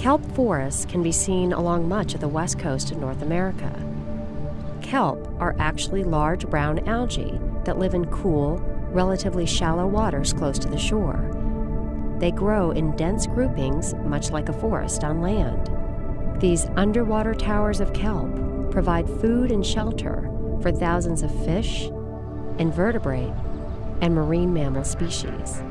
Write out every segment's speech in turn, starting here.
Kelp forests can be seen along much of the west coast of North America. Kelp are actually large brown algae that live in cool, relatively shallow waters close to the shore. They grow in dense groupings, much like a forest on land. These underwater towers of kelp provide food and shelter for thousands of fish, invertebrate, and marine mammal species.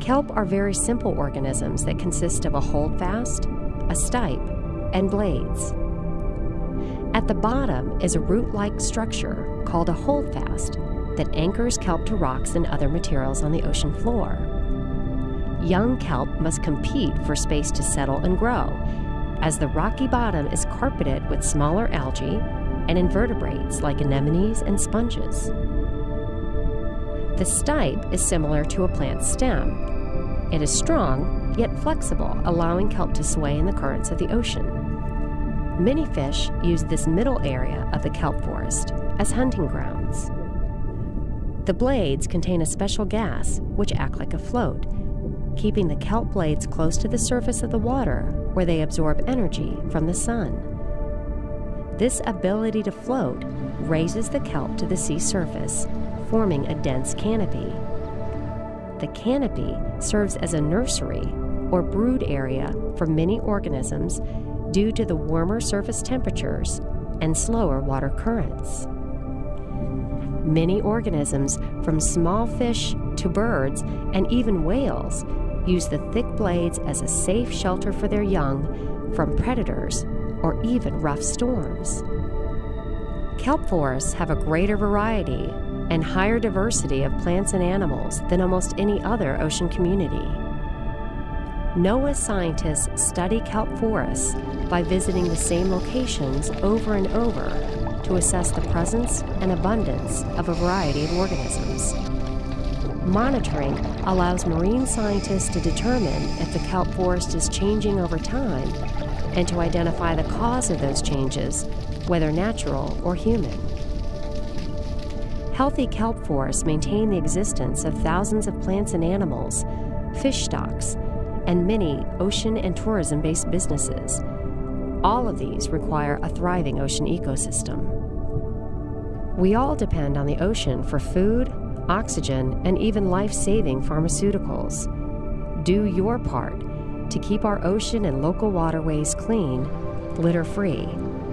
Kelp are very simple organisms that consist of a holdfast, a stipe, and blades. At the bottom is a root like structure called a holdfast that anchors kelp to rocks and other materials on the ocean floor. Young kelp must compete for space to settle and grow, as the rocky bottom is carpeted with smaller algae and invertebrates like anemones and sponges. The stipe is similar to a plant's stem. It is strong, yet flexible, allowing kelp to sway in the currents of the ocean. Many fish use this middle area of the kelp forest as hunting grounds. The blades contain a special gas which act like a float, keeping the kelp blades close to the surface of the water where they absorb energy from the sun. This ability to float raises the kelp to the sea surface, forming a dense canopy. The canopy serves as a nursery or brood area for many organisms due to the warmer surface temperatures and slower water currents. Many organisms, from small fish to birds and even whales, use the thick blades as a safe shelter for their young from predators or even rough storms. Kelp forests have a greater variety and higher diversity of plants and animals than almost any other ocean community. NOAA scientists study kelp forests by visiting the same locations over and over to assess the presence and abundance of a variety of organisms. Monitoring allows marine scientists to determine if the kelp forest is changing over time and to identify the cause of those changes, whether natural or human. Healthy kelp forests maintain the existence of thousands of plants and animals, fish stocks, and many ocean and tourism based businesses. All of these require a thriving ocean ecosystem. We all depend on the ocean for food, oxygen, and even life saving pharmaceuticals. Do your part to keep our ocean and local waterways clean, litter free,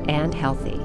and healthy.